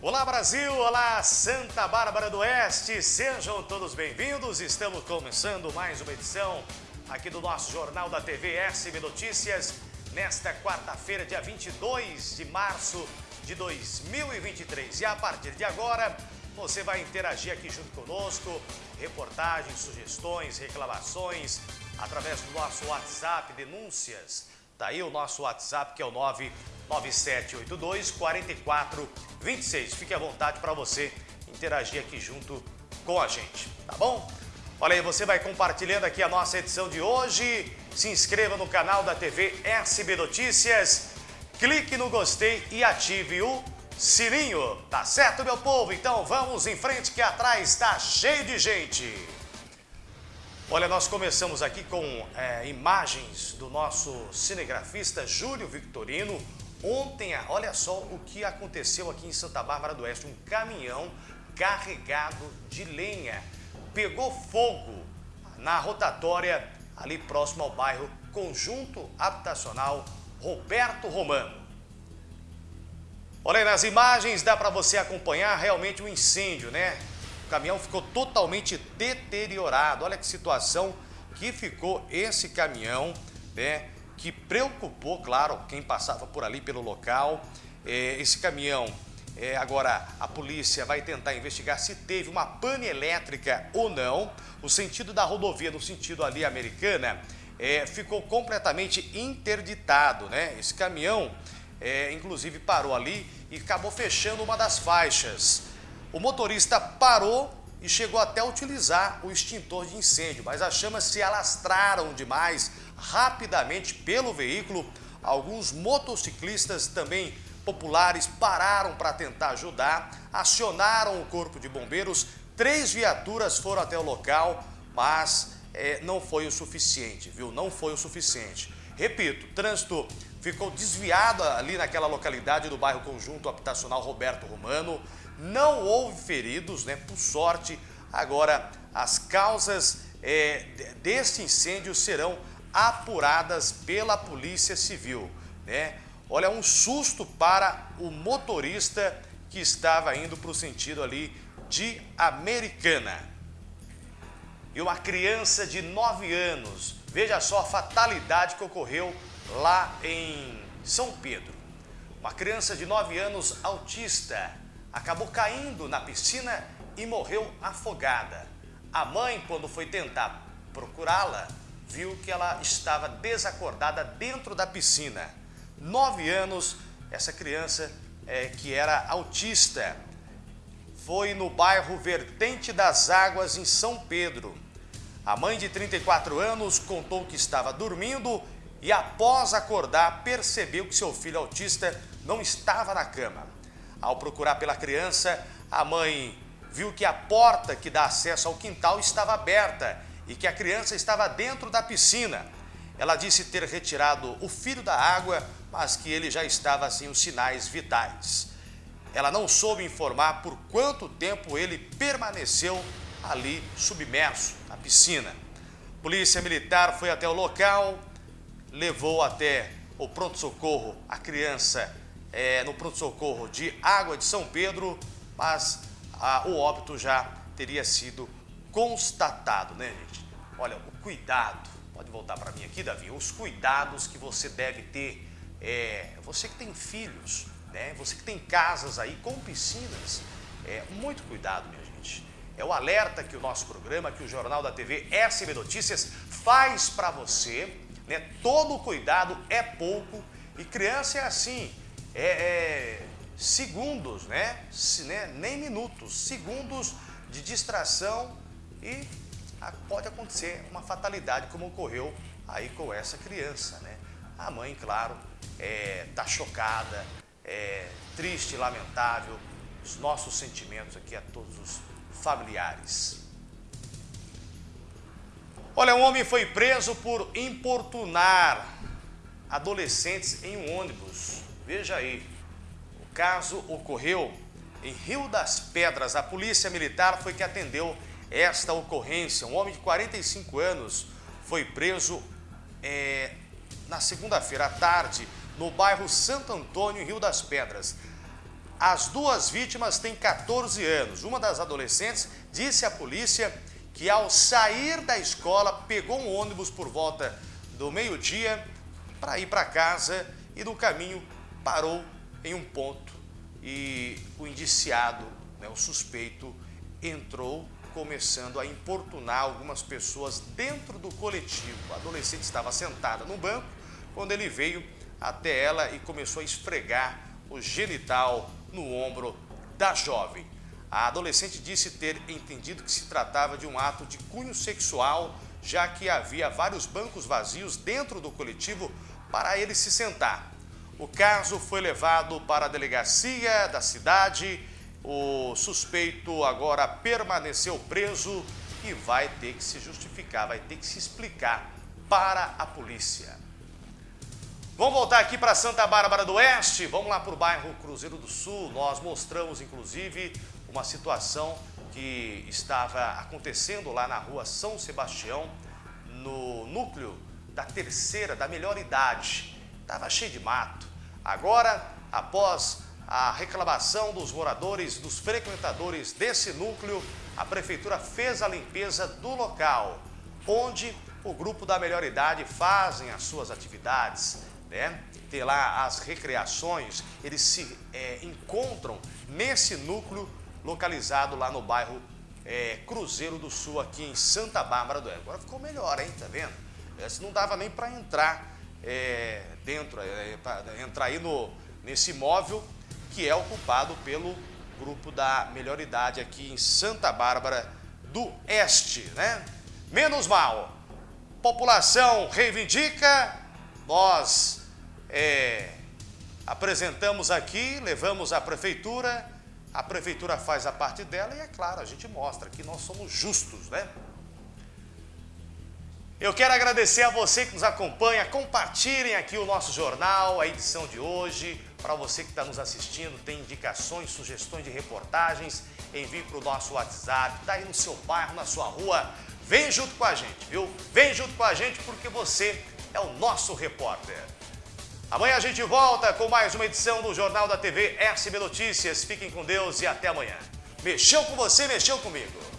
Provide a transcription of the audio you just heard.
Brasil, olá Santa Bárbara do Oeste, sejam todos bem-vindos. Estamos começando mais uma edição aqui do nosso Jornal da TV SB Notícias, nesta quarta-feira, dia 22 de março de 2023. E a partir de agora, você vai interagir aqui junto conosco, reportagens, sugestões, reclamações, através do nosso WhatsApp, denúncias. Tá aí o nosso WhatsApp que é o 99782 4426. Fique à vontade para você interagir aqui junto com a gente, tá bom? Olha aí, você vai compartilhando aqui a nossa edição de hoje. Se inscreva no canal da TV SB Notícias. Clique no gostei e ative o sininho. Tá certo, meu povo? Então vamos em frente que atrás está cheio de gente. Olha, nós começamos aqui com é, imagens do nosso cinegrafista Júlio Victorino. Ontem, olha só o que aconteceu aqui em Santa Bárbara do Oeste. Um caminhão carregado de lenha pegou fogo na rotatória ali próximo ao bairro Conjunto Habitacional Roberto Romano. Olha nas imagens dá para você acompanhar realmente o um incêndio, né? O caminhão ficou totalmente deteriorado. Olha que situação que ficou esse caminhão, né? Que preocupou, claro, quem passava por ali pelo local. É, esse caminhão, é, agora a polícia vai tentar investigar se teve uma pane elétrica ou não. O sentido da rodovia, no sentido ali americana, é, ficou completamente interditado, né? Esse caminhão, é, inclusive, parou ali e acabou fechando uma das faixas. O motorista parou e chegou até a utilizar o extintor de incêndio, mas as chamas se alastraram demais rapidamente pelo veículo. Alguns motociclistas também populares pararam para tentar ajudar, acionaram o corpo de bombeiros, três viaturas foram até o local, mas é, não foi o suficiente, viu? Não foi o suficiente. Repito, trânsito ficou desviado ali naquela localidade do bairro Conjunto Habitacional Roberto Romano. Não houve feridos, né? Por sorte, agora as causas é, deste incêndio serão apuradas pela Polícia Civil, né? Olha, um susto para o motorista que estava indo para o sentido ali de Americana. E uma criança de 9 anos, veja só a fatalidade que ocorreu lá em São Pedro. Uma criança de 9 anos autista acabou caindo na piscina e morreu afogada. A mãe, quando foi tentar procurá-la, viu que ela estava desacordada dentro da piscina. Nove anos, essa criança é, que era autista, foi no bairro Vertente das Águas, em São Pedro. A mãe de 34 anos contou que estava dormindo e após acordar percebeu que seu filho autista não estava na cama. Ao procurar pela criança, a mãe viu que a porta que dá acesso ao quintal estava aberta e que a criança estava dentro da piscina. Ela disse ter retirado o filho da água, mas que ele já estava sem os sinais vitais. Ela não soube informar por quanto tempo ele permaneceu ali submerso na piscina. Polícia Militar foi até o local, levou até o pronto-socorro a criança é, no pronto-socorro de Água de São Pedro, mas a, o óbito já teria sido constatado, né, gente? Olha, o cuidado, pode voltar para mim aqui, Davi, os cuidados que você deve ter, é, você que tem filhos, né, você que tem casas aí com piscinas, é, muito cuidado, minha gente. É o alerta que o nosso programa, que o Jornal da TV SB Notícias faz para você, né? Todo cuidado é pouco e criança é assim, é, é, segundos, né? Se, né? Nem minutos, segundos de distração e pode acontecer uma fatalidade como ocorreu aí com essa criança, né? A mãe, claro, está é, chocada, é, triste, lamentável. Os nossos sentimentos aqui a todos os familiares. Olha, um homem foi preso por importunar adolescentes em um ônibus. Veja aí, o caso ocorreu em Rio das Pedras. A polícia militar foi que atendeu esta ocorrência. Um homem de 45 anos foi preso é, na segunda-feira à tarde no bairro Santo Antônio, em Rio das Pedras. As duas vítimas têm 14 anos. Uma das adolescentes disse à polícia que ao sair da escola pegou um ônibus por volta do meio-dia para ir para casa e no caminho parou em um ponto e o indiciado, né, o suspeito, entrou começando a importunar algumas pessoas dentro do coletivo. A adolescente estava sentada no banco quando ele veio até ela e começou a esfregar o genital no ombro da jovem. A adolescente disse ter entendido que se tratava de um ato de cunho sexual, já que havia vários bancos vazios dentro do coletivo para ele se sentar. O caso foi levado para a delegacia da cidade o suspeito agora permaneceu preso e vai ter que se justificar, vai ter que se explicar para a polícia. Vamos voltar aqui para Santa Bárbara do Oeste, vamos lá para o bairro Cruzeiro do Sul. Nós mostramos, inclusive, uma situação que estava acontecendo lá na rua São Sebastião, no núcleo da terceira, da melhor idade. Estava cheio de mato. Agora, após a reclamação dos moradores, dos frequentadores desse núcleo, a prefeitura fez a limpeza do local, onde o grupo da melhor idade fazem as suas atividades, né? Tem lá as recreações, eles se é, encontram nesse núcleo localizado lá no bairro é, Cruzeiro do Sul, aqui em Santa Bárbara do Oeste. Agora ficou melhor, hein? Tá vendo? Esse não dava nem para entrar é, dentro, é, entrar aí no, nesse imóvel que é ocupado pelo grupo da melhor idade aqui em Santa Bárbara do Este, né? Menos mal, população reivindica, nós é, apresentamos aqui, levamos à prefeitura, a prefeitura faz a parte dela e é claro, a gente mostra que nós somos justos, né? Eu quero agradecer a você que nos acompanha, compartilhem aqui o nosso jornal, a edição de hoje. Para você que está nos assistindo, tem indicações, sugestões de reportagens, envie para o nosso WhatsApp, está aí no seu bairro, na sua rua. Vem junto com a gente, viu? Vem junto com a gente porque você é o nosso repórter. Amanhã a gente volta com mais uma edição do Jornal da TV SB Notícias. Fiquem com Deus e até amanhã. Mexeu com você, mexeu comigo.